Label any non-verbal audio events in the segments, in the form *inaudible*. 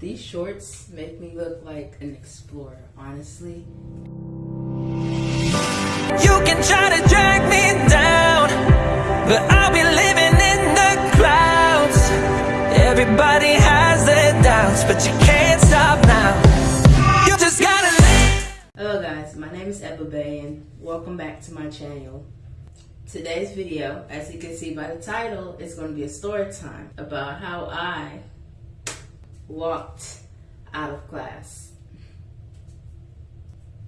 These shorts make me look like an explorer, honestly. You can try to drag me down, but I'll be living in the clouds. Everybody has their doubts, but you can't stop now. You just gotta live. Hello guys, my name is Ebba Bay and welcome back to my channel. Today's video, as you can see by the title, is going to be a story time about how I walked out of class.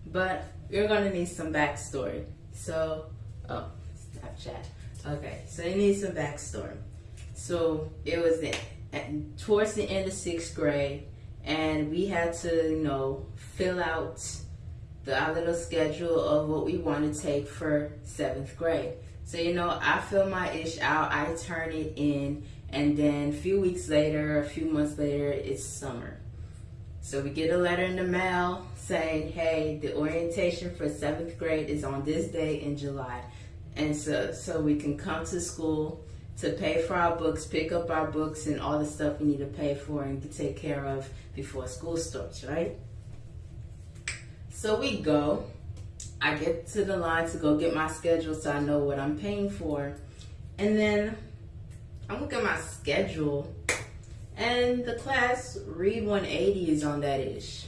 But you're gonna need some backstory. So, oh, Snapchat. Okay, so you need some backstory. So it was at, towards the end of sixth grade, and we had to, you know, fill out the our little schedule of what we want to take for seventh grade. So you know, I fill my ish out, I turn it in, and then a few weeks later, a few months later, it's summer. So we get a letter in the mail saying, hey, the orientation for seventh grade is on this day in July. And so, so we can come to school to pay for our books, pick up our books and all the stuff we need to pay for and take care of before school starts, right? So we go. I get to the line to go get my schedule so I know what I'm paying for. And then I'm looking at my schedule and the class read 180 is on that ish.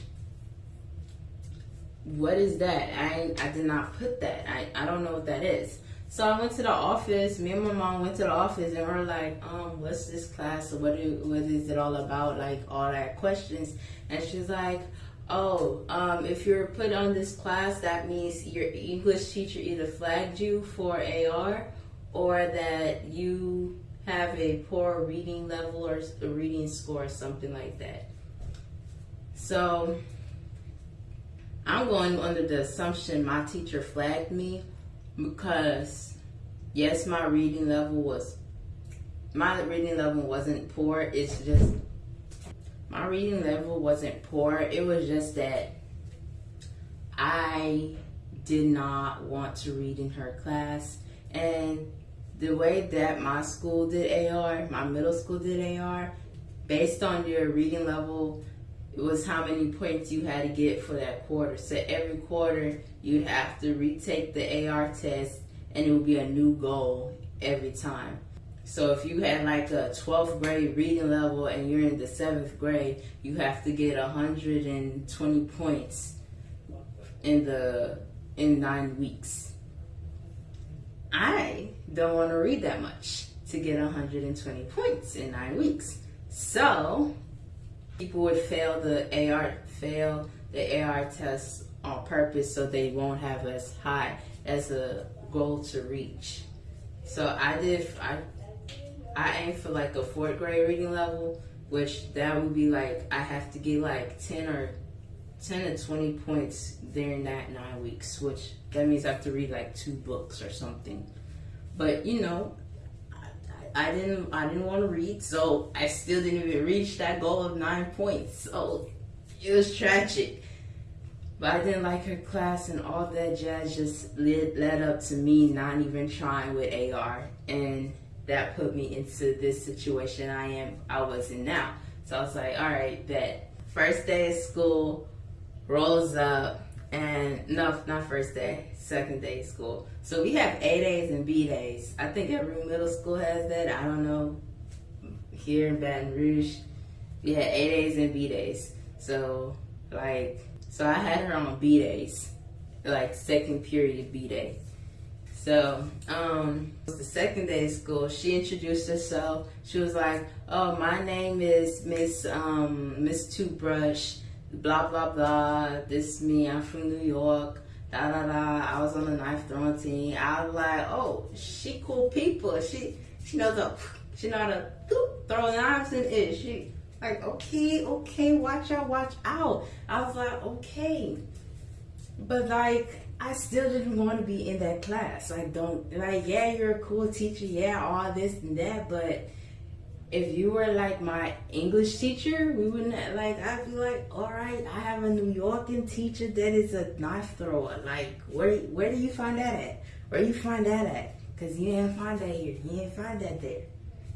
What is that? I I did not put that. I, I don't know what that is. So I went to the office. Me and my mom went to the office and we are like, um, what's this class? What, do, what is it all about? Like all that questions. And she's like, oh, um, if you're put on this class, that means your English teacher either flagged you for AR or that you have a poor reading level or a reading score, or something like that. So I'm going under the assumption my teacher flagged me because yes, my reading level was my reading level wasn't poor. It's just my reading level wasn't poor. It was just that I did not want to read in her class and the way that my school did AR, my middle school did AR, based on your reading level, it was how many points you had to get for that quarter. So every quarter, you'd have to retake the AR test and it would be a new goal every time. So if you had like a 12th grade reading level and you're in the 7th grade, you have to get 120 points in the in 9 weeks. I don't want to read that much to get 120 points in nine weeks. So people would fail the AR, fail the AR test on purpose so they won't have as high as a goal to reach. So I did, I, I aimed for like a fourth grade reading level, which that would be like, I have to get like 10 or 10 to 20 points during that nine weeks, which that means I have to read like two books or something. But you know, I, I didn't I didn't want to read, so I still didn't even reach that goal of nine points. So it was tragic. But I didn't like her class and all that jazz just led, led up to me not even trying with AR. And that put me into this situation I am I was in now. So I was like, all right, bet. First day of school rolls up and no, not first day, second day school. So we have A days and B days. I think every middle school has that. I don't know. Here in Baton Rouge, we had A days and B days. So like, so I had her on B days, like second period B day. So, um, the second day of school, she introduced herself. She was like, "Oh, my name is Miss um, Miss Toothbrush." Blah, blah, blah. This is me. I'm from New York. Da, da, da. I was on the knife throwing team. I was like, oh, she cool people. She, she knows a, she know how to throw knives in it. She, like, okay, okay, watch out, watch out. I was like, okay. But like, I still didn't want to be in that class. I don't, like, yeah, you're a cool teacher. Yeah, all this and that. But if you were like my English teacher, we wouldn't like, I'd be like, all right, I have a New Yorker teacher that is a knife thrower. Like, where, where do you find that at? Where you find that at? Cause you didn't find that here. You didn't find that there.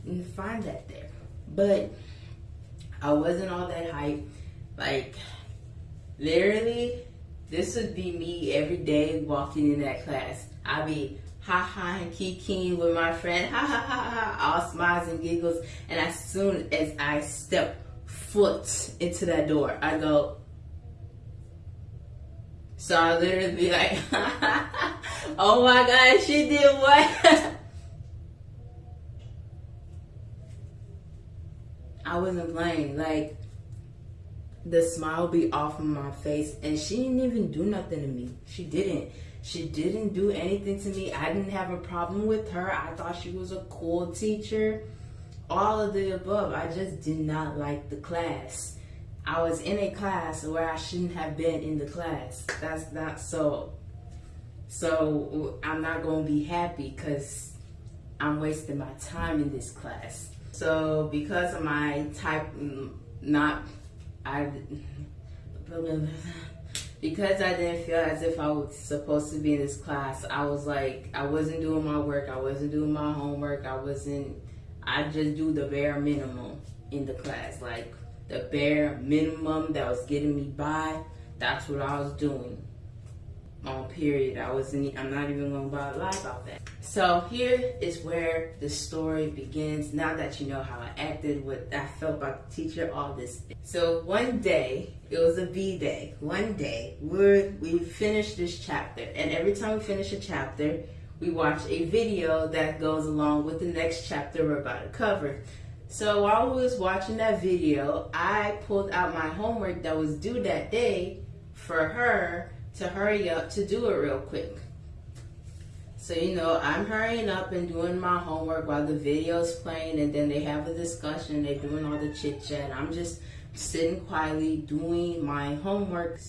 You didn't find that there. But I wasn't all that hype. Like, literally, this would be me every day walking in that class. I'd be ha ha and kikiing with my friend, ha ha ha ha, all smiles and giggles. And as soon as I step foot into that door, I go. So I literally be like, *laughs* oh my god, she did what? *laughs* I wasn't playing. Like, the smile be off of my face, and she didn't even do nothing to me. She didn't. She didn't do anything to me. I didn't have a problem with her. I thought she was a cool teacher. All of the above. I just did not like the class. I was in a class where I shouldn't have been in the class. That's not so. So I'm not going to be happy because I'm wasting my time in this class. So because of my type, mm, not, I, because I didn't feel as if I was supposed to be in this class, I was like, I wasn't doing my work, I wasn't doing my homework, I wasn't, I just do the bare minimum in the class. Like the bare minimum that was getting me by, that's what I was doing on period. I wasn't, I'm not even gonna lie about that. So here is where the story begins. Now that you know how I acted, what I felt about the teacher, all this. So one day, it was a B day. One day, we we finished this chapter, and every time we finish a chapter, we watch a video that goes along with the next chapter we're about to cover. So while we was watching that video, I pulled out my homework that was due that day for her to hurry up to do it real quick. So, you know, I'm hurrying up and doing my homework while the video's playing and then they have a discussion, they're doing all the chit chat. I'm just sitting quietly doing my homework.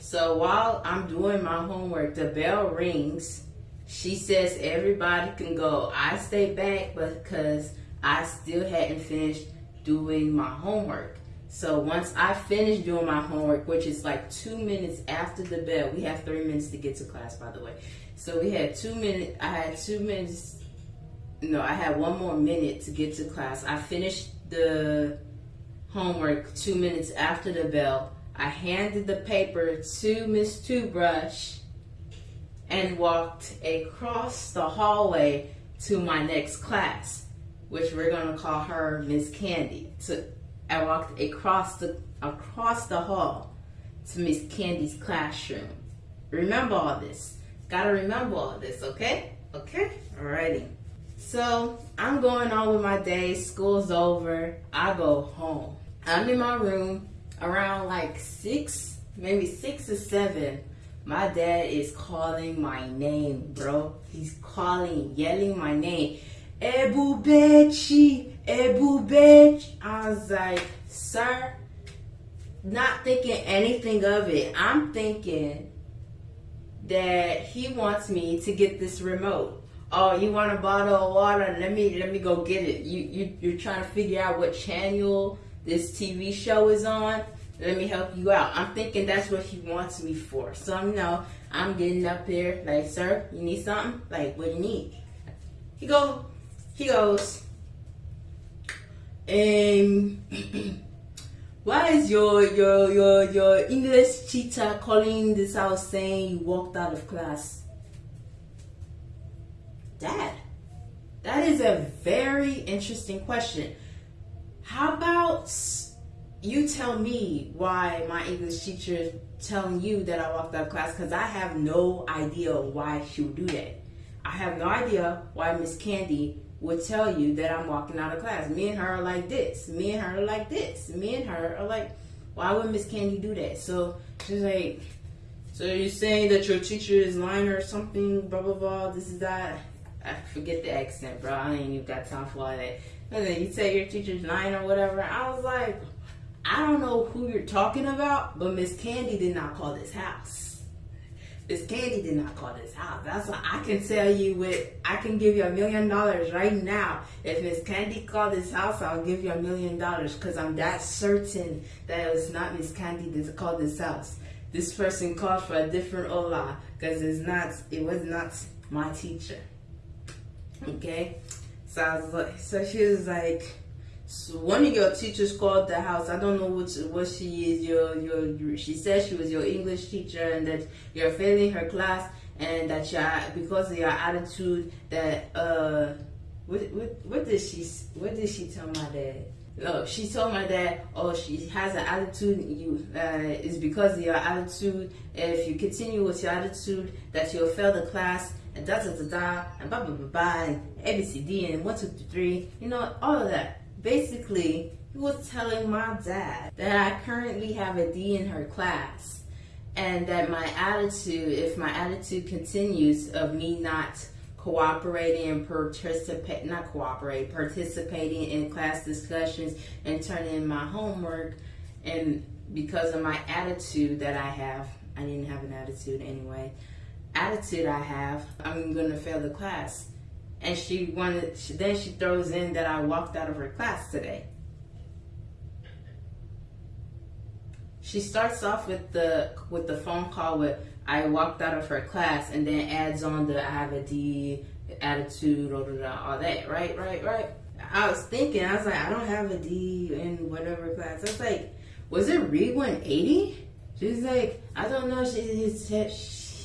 So while I'm doing my homework, the bell rings. She says everybody can go. I stay back because I still hadn't finished doing my homework. So once I finish doing my homework, which is like two minutes after the bell, we have three minutes to get to class, by the way. So we had two minutes, I had two minutes, no, I had one more minute to get to class. I finished the homework two minutes after the bell. I handed the paper to Miss Toothbrush and walked across the hallway to my next class, which we're gonna call her Miss Candy. To I walked across the across the hall to Miss Candy's classroom. Remember all this. Gotta remember all this, okay? Okay? Alrighty. So I'm going on with my day. School's over. I go home. I'm in my room around like six, maybe six or seven. My dad is calling my name, bro. He's calling, yelling my name. Ebu Bechi, Ebu bitch. I was like, sir, not thinking anything of it. I'm thinking that he wants me to get this remote. Oh, you want a bottle of water? Let me let me go get it. You you you're trying to figure out what channel this TV show is on. Let me help you out. I'm thinking that's what he wants me for. So I'm know I'm getting up here like, sir, you need something? Like, what do you need? He go, he goes, um, *clears throat* why is your your your your English teacher calling this out saying you walked out of class? Dad, that is a very interesting question. How about you tell me why my English teacher is telling you that I walked out of class because I have no idea why she would do that. I have no idea why Miss Candy would tell you that I'm walking out of class. Me and her are like this. Me and her are like this. Me and her are like, why would Miss Candy do that? So she's like, so you're saying that your teacher is lying or something, blah, blah, blah, this is that. I forget the accent, bro. I ain't even got time for all that. And then you say your teacher's lying or whatever. I was like, I don't know who you're talking about, but Miss Candy did not call this house. Miss Candy did not call this house. That's why I can tell you with I can give you a million dollars right now. If Miss Candy called this house, I'll give you a million dollars because I'm that certain that it was not Miss Candy that called this house. This person called for a different Ola because it's not it was not my teacher. Okay? So I was like so she was like So one of your teachers called the house. I don't know which what she is. Your, your she said she was your English teacher and that you're failing her class and that you because of your attitude that uh what what what did she what did she tell my dad? Oh, she told my dad, oh, she has an attitude. You uh, is because of your attitude. If you continue with your attitude, that you'll fail the class and da da da da and blah blah blah blah and A B C D and one two three. You know all of that basically, he was telling my dad that I currently have a D in her class and that my attitude, if my attitude continues of me not cooperating and participate, not cooperate, participating in class discussions and turning in my homework, and because of my attitude that I have, I didn't have an attitude anyway, attitude I have, I'm gonna fail the class and she wanted she, then she throws in that I walked out of her class today. She starts off with the with the phone call with I walked out of her class and then adds on the I have a D attitude or all that, right, right, right. I was thinking, I was like, I don't have a D in whatever class. I was like, was it Read 180? She's like, I don't know. She she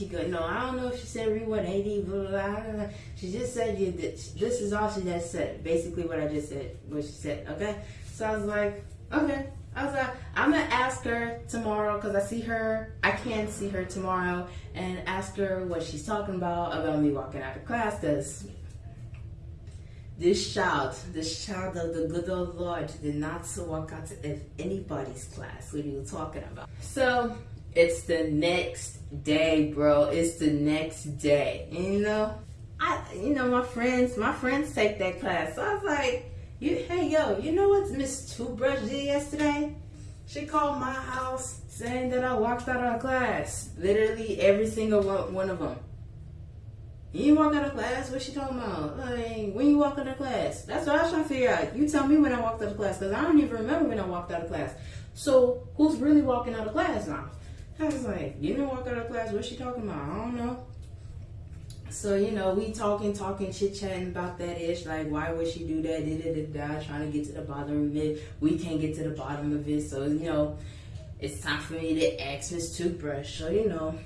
go, no, I don't know if she said read 180, blah, blah, blah. She just said, you, this is all she just said. Basically what I just said, what she said, okay? So I was like, okay. I was like, I'm gonna ask her tomorrow because I see her, I can see her tomorrow and ask her what she's talking about, about me walking out of class because this child, this child of the good old Lord did not walk out of anybody's class. What are you talking about? So it's the next day, bro. It's the next day. And, you know, I, you know, my friends, my friends take that class. So I was like, you, hey, yo, you know what Miss Toothbrush did yesterday? She called my house saying that I walked out of class. Literally every single one, one of them. You walk out of class? What she talking about? Like, when you walk out of class? That's what I was trying to figure out. You tell me when I walked out of class, because I don't even remember when I walked out of class. So, who's really walking out of class now? I was like, you didn't walk out of class. What's she talking about? I don't know. So, you know, we talking, talking, chit chatting about that ish. Like, why would she do that? Da, da, trying to get to the bottom of it. We can't get to the bottom of it. So, you know, it's time for me to ask Miss Toothbrush. So, you know,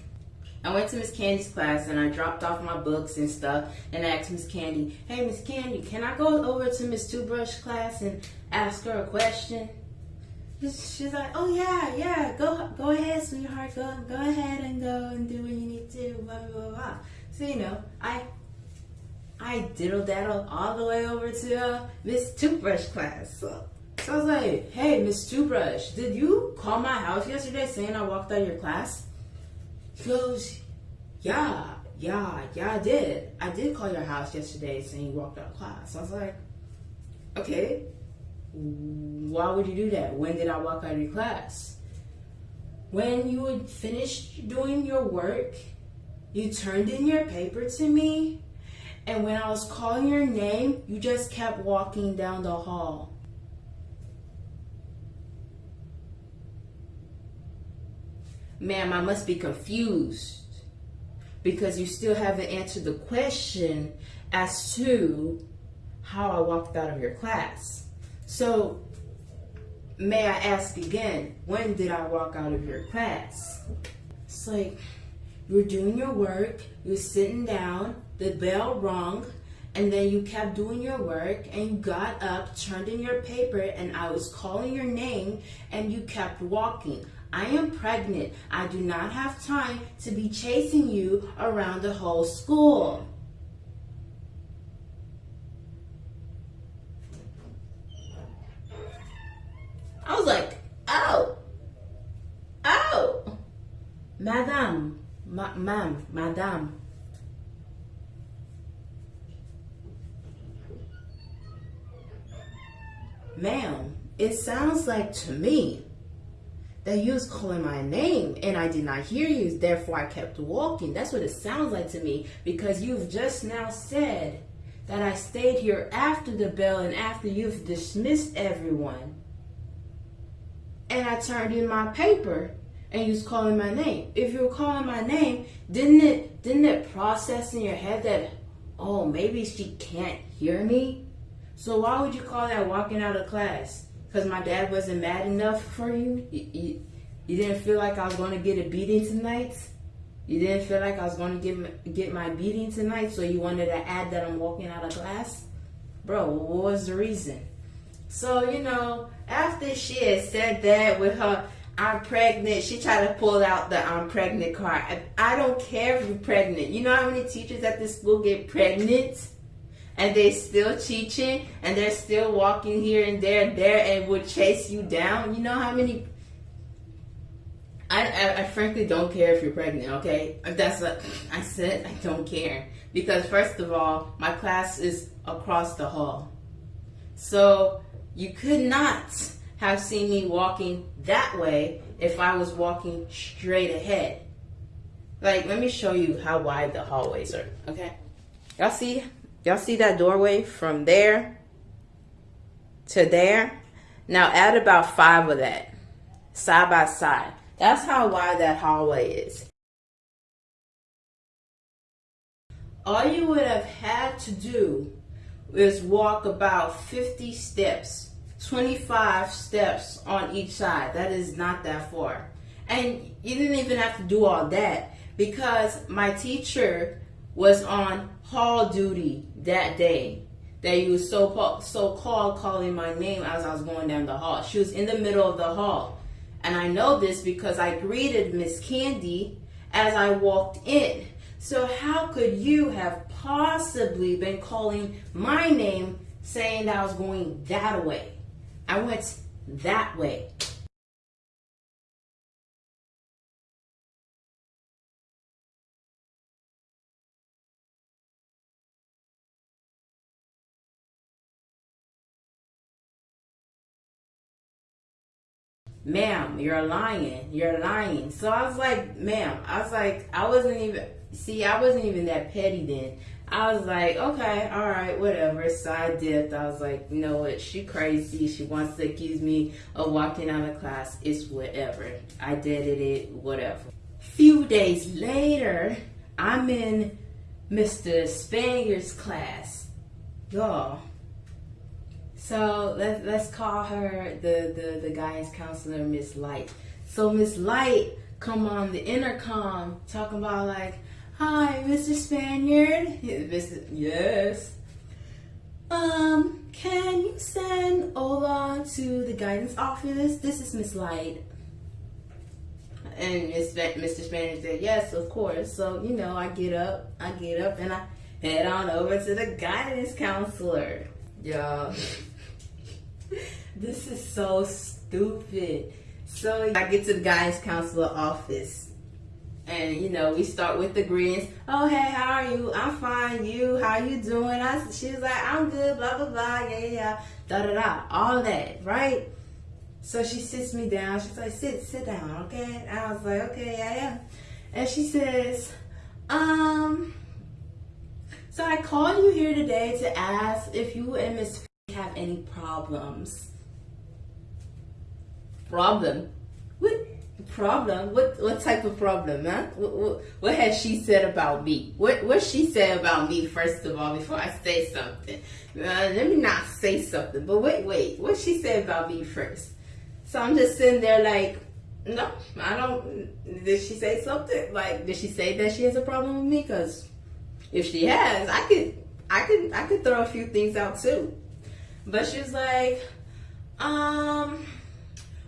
I went to Miss Candy's class and I dropped off my books and stuff and asked Miss Candy, hey, Miss Candy, can I go over to Miss Toothbrush class and ask her a question? She's like, oh yeah, yeah, go go ahead, sweetheart, go go ahead and go and do what you need to, blah blah blah. blah. So you know, I I diddle daddle all the way over to uh, Miss Toothbrush class. So, so I was like, hey, Miss Toothbrush, did you call my house yesterday saying I walked out of your class? She goes, yeah, yeah, yeah, I did. I did call your house yesterday saying you walked out of class. So I was like, okay, why would you do that? When did I walk out of your class? When you had finished doing your work, you turned in your paper to me, and when I was calling your name, you just kept walking down the hall. Ma'am, I must be confused because you still haven't answered the question as to how I walked out of your class. So, may I ask again, when did I walk out of your class? It's like, you're doing your work, you're sitting down, the bell rung, and then you kept doing your work and you got up, turned in your paper, and I was calling your name and you kept walking. I am pregnant. I do not have time to be chasing you around the whole school. I was like, oh, oh, madam, ma- ma'am, madam. Ma'am, it sounds like to me that you was calling my name and I did not hear you, therefore I kept walking. That's what it sounds like to me because you've just now said that I stayed here after the bell and after you've dismissed everyone and I turned in my paper and you was calling my name. If you were calling my name, didn't it didn't it process in your head that oh maybe she can't hear me? So why would you call that walking out of class? Because my dad wasn't mad enough for you? You, you? you didn't feel like I was going to get a beating tonight? You didn't feel like I was going to get, get my beating tonight, so you wanted to add that I'm walking out of class? Bro, what was the reason? So, you know, after she had said that with her, I'm pregnant, she tried to pull out the I'm pregnant card. I, I don't care if you're pregnant. You know how many teachers at this school get pregnant? and they're still teaching and they're still walking here and there and there and would chase you down. You know how many I, I, I, frankly don't care if you're pregnant, okay? That's what I said. I don't care. Because, first of all, my class is across the hall. So, you could not have seen me walking that way if I was walking straight ahead. Like, let me show you how wide the hallways are, okay? Y'all see Y'all see that doorway from there to there? Now add about five of that side by side. That's how wide that hallway is. All you would have had to do is walk about 50 steps, 25 steps on each side. That is not that far. And you didn't even have to do all that because my teacher was on hall duty that day that you was so so called calling my name as I was going down the hall. She was in the middle of the hall. And I know this because I greeted Miss Candy as I walked in. So how could you have possibly been calling my name saying that I was going that way? I went that way. ma'am, you're lying. You're lying. So I was like, ma'am, I was like, I wasn't even, see, I wasn't even that petty then. I was like, okay, all right, whatever. So I dipped. I was like, you know what? She crazy. She wants to accuse me of walking out of class. It's whatever. I did it, whatever. Few days later, I'm in Mr. Spaniard's class. Y'all, so let's let's call her the the the guidance counselor, Miss Light. So Miss Light come on the intercom talking about like, "Hi, Mr. Spaniard." Yes. Um, can you send Ola to the guidance office? This is Miss Light. And Miss Mr. Spaniard said, "Yes, of course." So you know, I get up, I get up, and I head on over to the guidance counselor. Y'all. *laughs* this is so stupid. So I get to the guidance counselor office and you know we start with the greetings oh hey how are you? I'm fine. You how you doing? I she was like i'm good blah blah blah yeah yeah da da da. All that right? So she sits me down. She's like sit sit down okay? And i was like okay yeah am and she says um so i called you here today to ask if you and miss have any problems. Problem? What problem? What what type of problem, huh? What, what, what has she said about me? What what she said about me first of all before I say something? Uh, let me not say something, but wait, wait. What she said about me first? So I'm just sitting there like, no, I don't. Did she say something? Like, did she say that she has a problem with me? Because if she has, I could, I could, I could throw a few things out too. But she was like, um,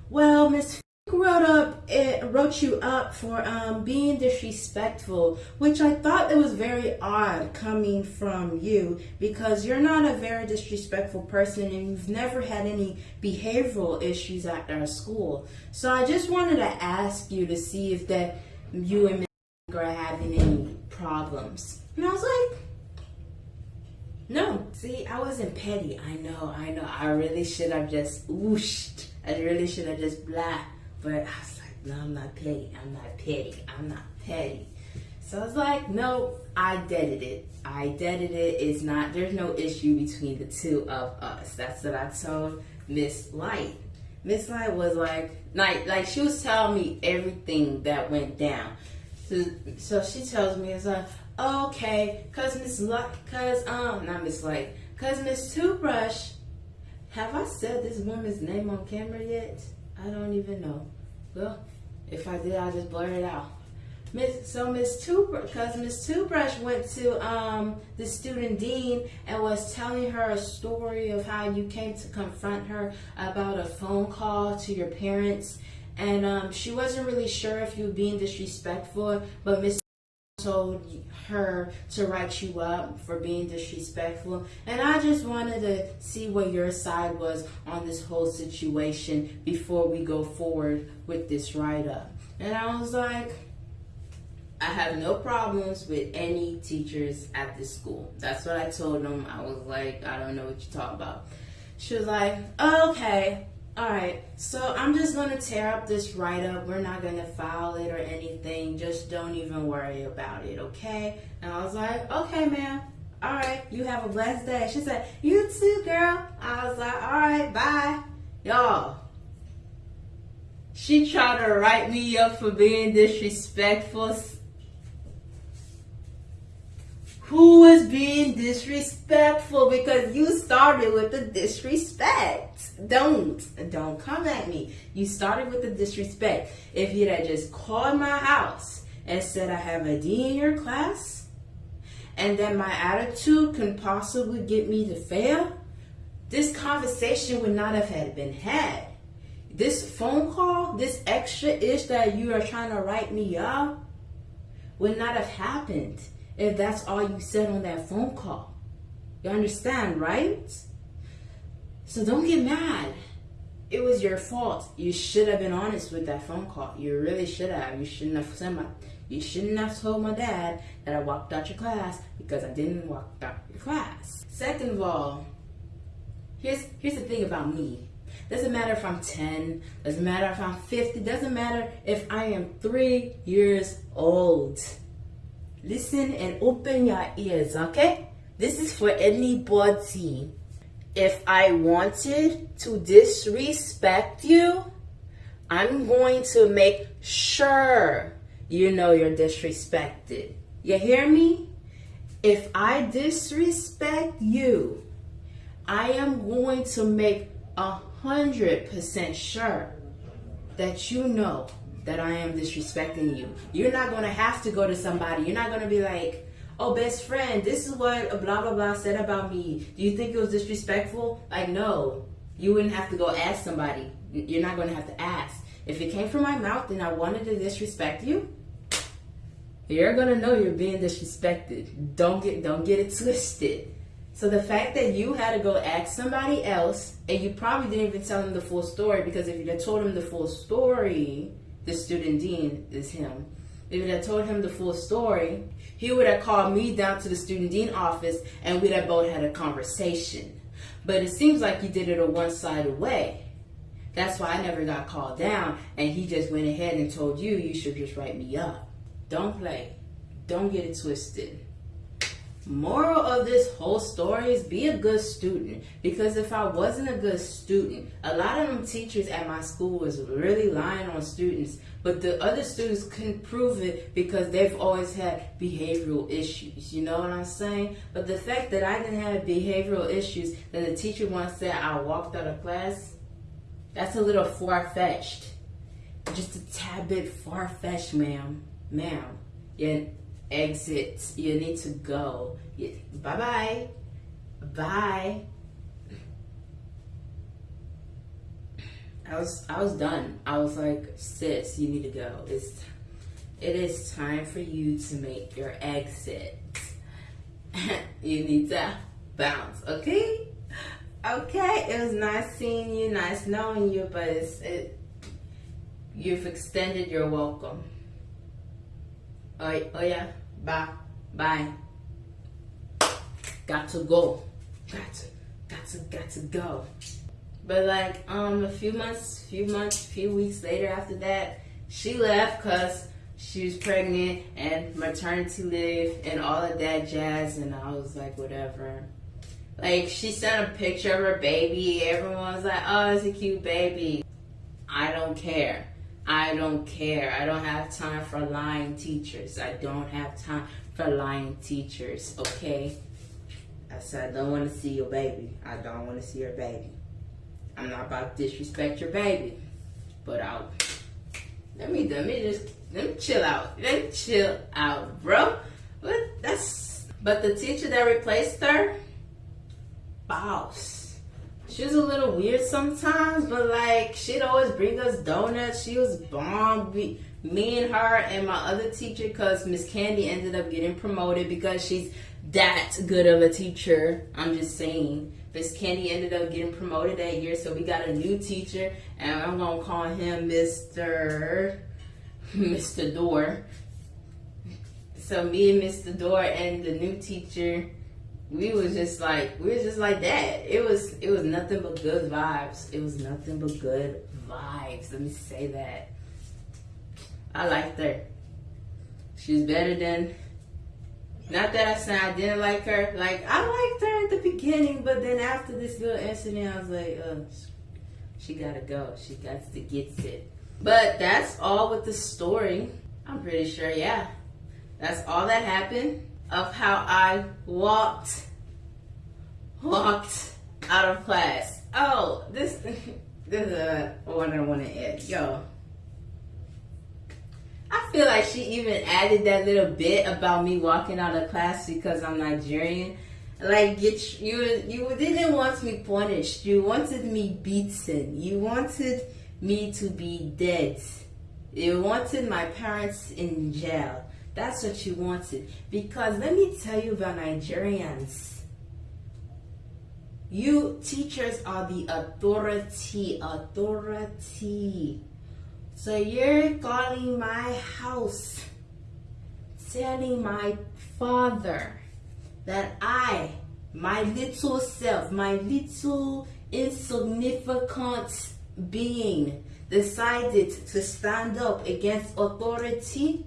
well, Miss wrote up it wrote you up for um, being disrespectful, which I thought it was very odd coming from you because you're not a very disrespectful person and you've never had any behavioral issues at our school. So I just wanted to ask you to see if that you and Miss are having any problems. And I was like, no, see, I wasn't petty. I know, I know. I really should have just whooshed. I really should have just blah. But I was like, no, I'm not petty. I'm not petty. I'm not petty. So I was like, no, I deaded it. I deaded it. It's not, there's no issue between the two of us. That's what I told Miss Light. Miss Light was like, like, like she was telling me everything that went down. So, so she tells me, it's like, okay, cause Miss Light, cause um, not Miss Light, Cause Miss Toothbrush, have I said this woman's name on camera yet? I don't even know. Well, if I did, I'll just blur it out. Miss, so Miss Toothbrush, because Miss Toothbrush went to um, the student dean and was telling her a story of how you came to confront her about a phone call to your parents, and um, she wasn't really sure if you were being disrespectful, but Miss told her to write you up for being disrespectful. And I just wanted to see what your side was on this whole situation before we go forward with this write up. And I was like, I have no problems with any teachers at this school. That's what I told them. I was like, I don't know what you talk about. She was like, oh, okay, all right. So I'm just gonna tear up this write up. We're not gonna file it or anything. Just don't even worry about it, okay? And I was like, okay, ma'am. All right. You have a blessed day. She said, you too, girl. I was like, all right, bye, y'all. She tried to write me up for being disrespectful who is being disrespectful because you started with the disrespect. Don't, don't come at me. You started with the disrespect. If you'd have just called my house and said I have a D in your class and that my attitude can possibly get me to fail, this conversation would not have had been had. This phone call, this extra ish that you are trying to write me up would not have happened if that's all you said on that phone call. You understand, right? So don't get mad. It was your fault. You should have been honest with that phone call. You really should have. You shouldn't have said my you shouldn't have told my dad that I walked out your class because I didn't walk out your class. Second of all, here's here's the thing about me. Doesn't matter if I'm 10, doesn't matter if I'm 50, doesn't matter if I am three years old. Listen and open your ears, okay? This is for anybody. If I wanted to disrespect you, I'm going to make sure you know you're disrespected. You hear me? If I disrespect you, I am going to make a hundred percent sure that you know that I am disrespecting you. You're not going to have to go to somebody. You're not going to be like, oh, best friend, this is what blah, blah, blah said about me. Do you think it was disrespectful? Like, no. You wouldn't have to go ask somebody. You're not going to have to ask. If it came from my mouth and I wanted to disrespect you, you're gonna know you're being disrespected. Don't get don't get it twisted. So the fact that you had to go ask somebody else and you probably didn't even tell them the full story because if you had told them the full story, the student dean is him. If it had told him the full story, he would have called me down to the student dean office and we'd have both had a conversation. But it seems like he did it a one-sided way. That's why I never got called down and he just went ahead and told you, you should just write me up. Don't play. Don't get it twisted. Moral of this whole story is be a good student. Because if I wasn't a good student, a lot of them teachers at my school was really lying on students. But the other students couldn't prove it because they've always had behavioral issues. You know what I'm saying? But the fact that I didn't have behavioral issues, then the teacher once said I walked out of class, that's a little far-fetched. Just a tad bit far-fetched, ma'am. Ma'am. Yeah exit. You need to go. Bye bye. Bye. I was I was done. I was like, sis, you need to go. It's it is time for you to make your exit. *laughs* you need to bounce, okay? Okay, it was nice seeing you, nice knowing you, but it's it you've extended your welcome. Oh, oh yeah. Bye. Bye. Got to go. Got to, got to, got to go. But like, um, a few months, few months, few weeks later after that, she left cause she was pregnant and maternity leave and all of that jazz. And I was like, whatever. Like, she sent a picture of her baby. Everyone was like, oh, it's a cute baby. I don't care. I don't care. I don't have time for lying teachers. I don't have time for lying teachers, okay? I said, I don't want to see your baby. I don't want to see your baby. I'm not about to disrespect your baby. But I'll let me let me just let me chill out. Let me chill out, bro. But that's but the teacher that replaced her, boss. She was a little weird sometimes, but like she'd always bring us donuts. She was bomb. Me and her and my other teacher, cause Miss Candy ended up getting promoted because she's that good of a teacher. I'm just saying. Miss Candy ended up getting promoted that year, so we got a new teacher, and I'm gonna call him Mr. Mr. Door. So me and Mr. Door and the new teacher, we was just like we was just like that. It was it was nothing but good vibes. It was nothing but good vibes. Let me say that. I liked her. She's better than not that I said I didn't like her. Like I liked her at the beginning, but then after this little incident, I was like, uh, she gotta go. She got to get it. But that's all with the story. I'm pretty sure, yeah. That's all that happened of how I walked, walked out of class. Oh, this, *laughs* this is what I want to add. Yo, I feel like she even added that little bit about me walking out of class because I'm Nigerian. Like get you, you didn't want me punished. You wanted me beaten. You wanted me to be dead. You wanted my parents in jail. That's what you wanted. Because let me tell you about Nigerians. You teachers are the authority. Authority. So you're calling my house, telling my father that I, my little self, my little insignificant being, decided to stand up against authority?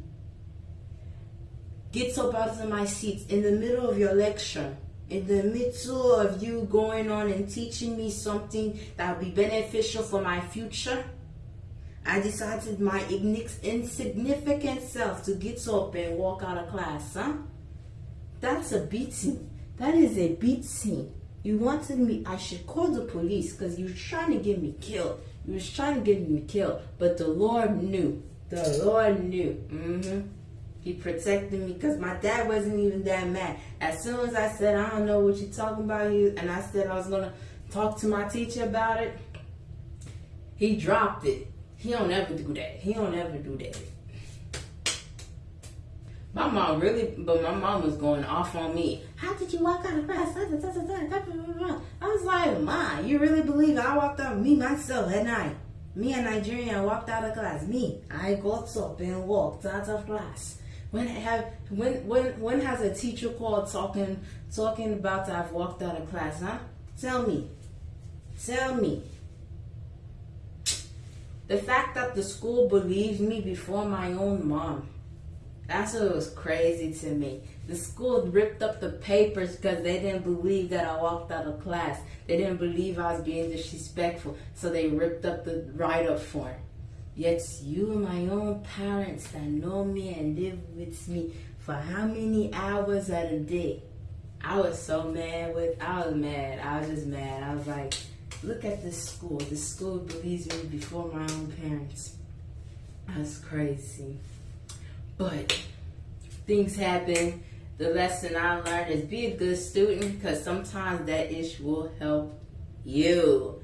Get up out of my seat in the middle of your lecture in the middle of you going on and teaching me something that will be beneficial for my future I decided my insignificant self to get up and walk out of class, huh? That's a beating. That is a beating. You wanted me, I should call the police because you were trying to get me killed. You was trying to get me killed. But the Lord knew. The Lord knew. Mm-hmm. He protected me because my dad wasn't even that mad. As soon as I said, I don't know what you're talking about, you, and I said I was going to talk to my teacher about it, he dropped it. He don't ever do that. He don't ever do that. My mom really, but my mom was going off on me. How did you walk out of class? I was like, Ma, you really believe I walked out, me myself at night? Me a Nigerian walked out of class. Me, I got up and walked out of class. When have when when when has a teacher called talking talking about I've walked out of class, huh? Tell me. Tell me. The fact that the school believed me before my own mom. That's what was crazy to me. The school ripped up the papers because they didn't believe that I walked out of class. They didn't believe I was being disrespectful. So they ripped up the write-up form. Yet you my own parents that know me and live with me for how many hours at a day. I was so mad with, I was mad. I was just mad. I was like, Look at this school. This school believes me before my own parents. That's crazy. But things happen. The lesson I learned is be a good student because sometimes that ish will help you.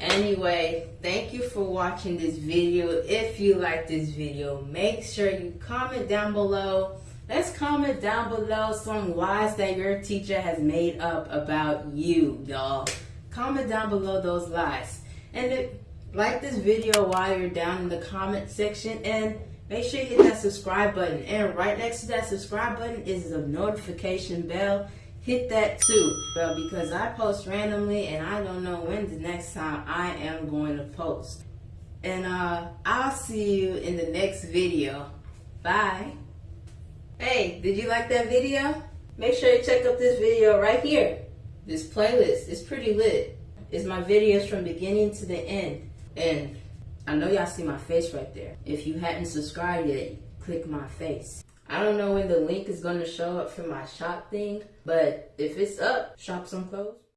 Anyway, thank you for watching this video. If you like this video, make sure you comment down below. Let's comment down below some lies that your teacher has made up about you, y'all comment down below those lies. And if, like this video while you're down in the comment section and make sure you hit that subscribe button. And right next to that subscribe button is the notification bell. Hit that too, well, because I post randomly and I don't know when the next time I am going to post. And uh, I'll see you in the next video. Bye. Hey, did you like that video? Make sure you check out this video right here. This playlist is pretty lit. It's my videos from beginning to the end. And I know y'all see my face right there. If you hadn't subscribed yet, click my face. I don't know when the link is going to show up for my shop thing, but if it's up, shop some clothes.